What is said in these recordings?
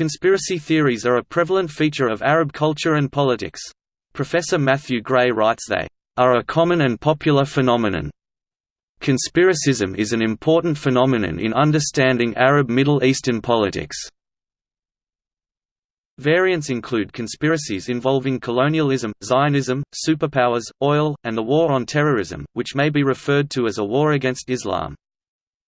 Conspiracy theories are a prevalent feature of Arab culture and politics. Professor Matthew Gray writes they are a common and popular phenomenon. Conspiracism is an important phenomenon in understanding Arab Middle Eastern politics. Variants include conspiracies involving colonialism, Zionism, superpowers, oil, and the war on terrorism, which may be referred to as a war against Islam.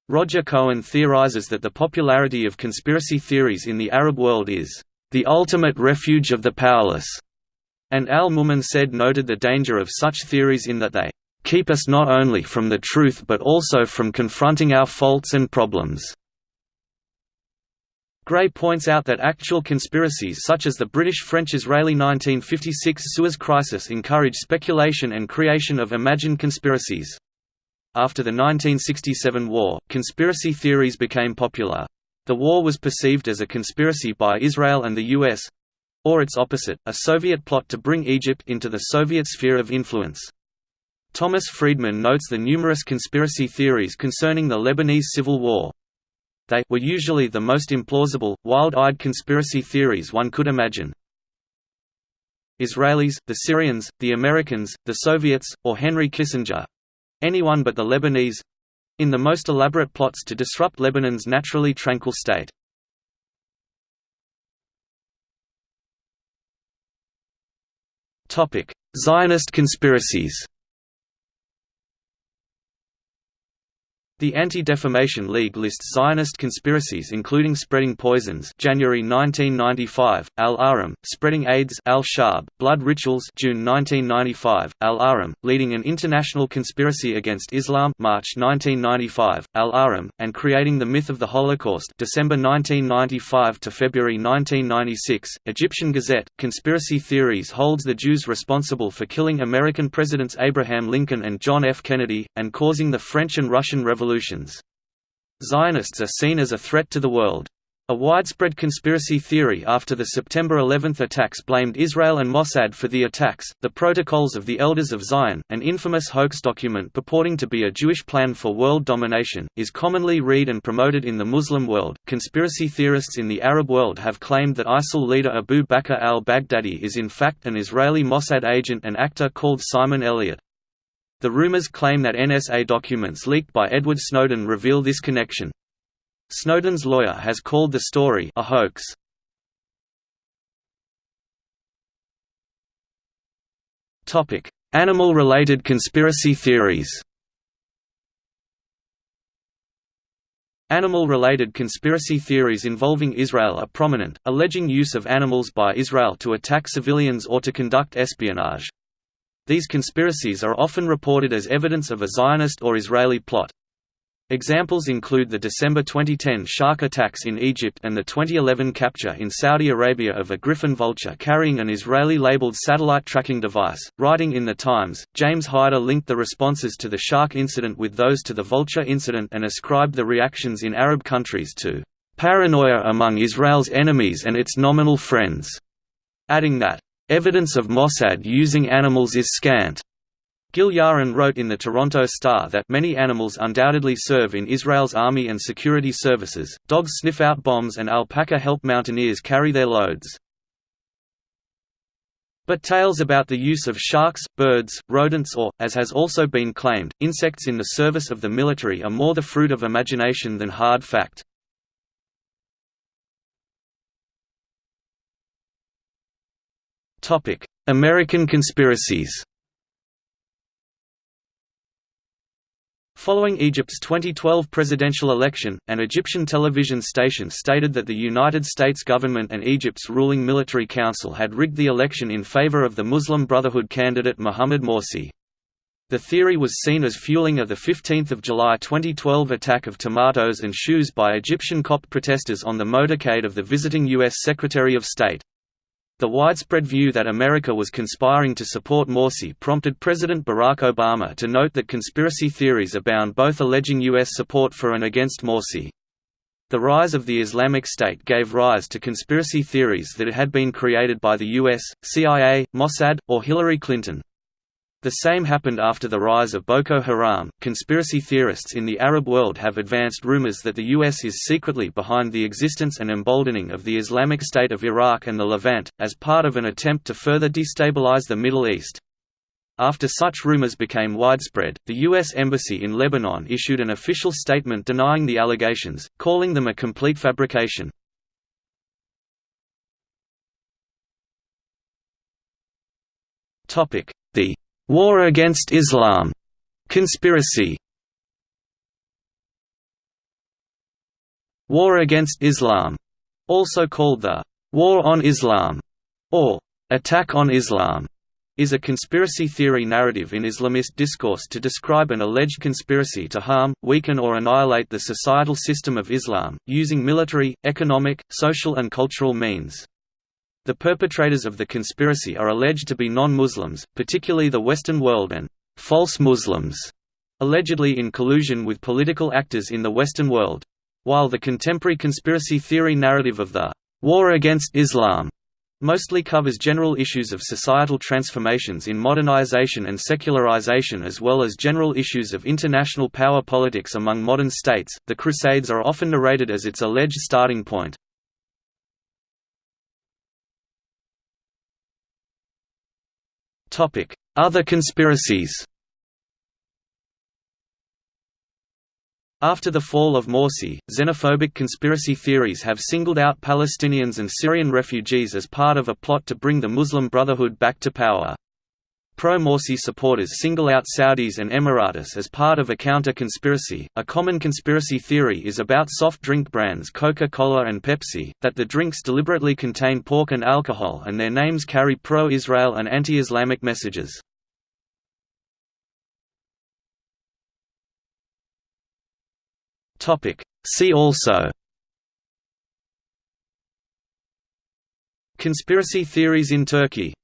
Roger Cohen theorizes that the popularity of conspiracy theories in the Arab world is the ultimate refuge of the powerless, and Al Mumensaid noted the danger of such theories in that they keep us not only from the truth but also from confronting our faults and problems. Gray points out that actual conspiracies such as the British-French-Israeli 1956 Suez Crisis encourage speculation and creation of imagined conspiracies. After the 1967 war, conspiracy theories became popular. The war was perceived as a conspiracy by Israel and the US—or its opposite, a Soviet plot to bring Egypt into the Soviet sphere of influence. Thomas Friedman notes the numerous conspiracy theories concerning the Lebanese Civil War. They were usually the most implausible, wild-eyed conspiracy theories one could imagine. Israelis, the Syrians, the Americans, the Soviets, or Henry Kissinger—anyone but the Lebanese—in the most elaborate plots to disrupt Lebanon's naturally tranquil state. Zionist conspiracies The Anti-Defamation League lists Zionist conspiracies including spreading poisons January 1995, Al-Ahram, spreading AIDS Al-Shab, blood rituals June 1995, Al-Ahram, leading an international conspiracy against Islam March 1995, Al-Ahram, and creating the myth of the Holocaust December 1995 to February 1996. Egyptian Gazette, Conspiracy Theories holds the Jews responsible for killing American Presidents Abraham Lincoln and John F. Kennedy, and causing the French and Russian Revolution revolutions. Zionists are seen as a threat to the world. A widespread conspiracy theory after the September 11 attacks blamed Israel and Mossad for the attacks. The Protocols of the Elders of Zion, an infamous hoax document purporting to be a Jewish plan for world domination, is commonly read and promoted in the Muslim world. Conspiracy theorists in the Arab world have claimed that ISIL leader Abu Bakr al Baghdadi is in fact an Israeli Mossad agent and actor called Simon Elliott. The rumors claim that NSA documents leaked by Edward Snowden reveal this connection. Snowden's lawyer has called the story a hoax. Animal-related conspiracy theories. Animal-related conspiracy theories involving Israel are prominent, alleging use of animals by Israel to attack civilians or to conduct espionage. These conspiracies are often reported as evidence of a Zionist or Israeli plot. Examples include the December 2010 shark attacks in Egypt and the 2011 capture in Saudi Arabia of a Griffon vulture carrying an Israeli-labeled satellite tracking device. Writing in The Times, James Hider linked the responses to the shark incident with those to the vulture incident and ascribed the reactions in Arab countries to paranoia among Israel's enemies and its nominal friends, adding that Evidence of Mossad using animals is scant. Gil Yaron wrote in the Toronto Star that many animals undoubtedly serve in Israel's army and security services, dogs sniff out bombs and alpaca help mountaineers carry their loads. But tales about the use of sharks, birds, rodents or, as has also been claimed, insects in the service of the military are more the fruit of imagination than hard fact. American conspiracies Following Egypt's 2012 presidential election, an Egyptian television station stated that the United States government and Egypt's ruling military council had rigged the election in favor of the Muslim Brotherhood candidate Mohamed Morsi. The theory was seen as fueling of the 15 July 2012 attack of tomatoes and shoes by Egyptian Copt protesters on the motorcade of the visiting U.S. Secretary of State. The widespread view that America was conspiring to support Morsi prompted President Barack Obama to note that conspiracy theories abound both alleging U.S. support for and against Morsi. The rise of the Islamic State gave rise to conspiracy theories that it had been created by the U.S., CIA, Mossad, or Hillary Clinton. The same happened after the rise of Boko Haram. Conspiracy theorists in the Arab world have advanced rumors that the U.S. is secretly behind the existence and emboldening of the Islamic State of Iraq and the Levant, as part of an attempt to further destabilize the Middle East. After such rumors became widespread, the U.S. Embassy in Lebanon issued an official statement denying the allegations, calling them a complete fabrication. The War Against Islam. Conspiracy. War Against Islam, also called the War on Islam or Attack on Islam, is a conspiracy theory narrative in Islamist discourse to describe an alleged conspiracy to harm, weaken or annihilate the societal system of Islam, using military, economic, social and cultural means. The perpetrators of the conspiracy are alleged to be non-Muslims, particularly the Western world and «false Muslims», allegedly in collusion with political actors in the Western world. While the contemporary conspiracy theory narrative of the «war against Islam» mostly covers general issues of societal transformations in modernization and secularization as well as general issues of international power politics among modern states, the Crusades are often narrated as its alleged starting point. Other conspiracies After the fall of Morsi, xenophobic conspiracy theories have singled out Palestinians and Syrian refugees as part of a plot to bring the Muslim Brotherhood back to power. Pro-Morsi supporters single out Saudis and Emiratis as part of a counter-conspiracy. A common conspiracy theory is about soft drink brands Coca-Cola and Pepsi, that the drinks deliberately contain pork and alcohol and their names carry pro-Israel and anti-Islamic messages. See also Conspiracy theories in Turkey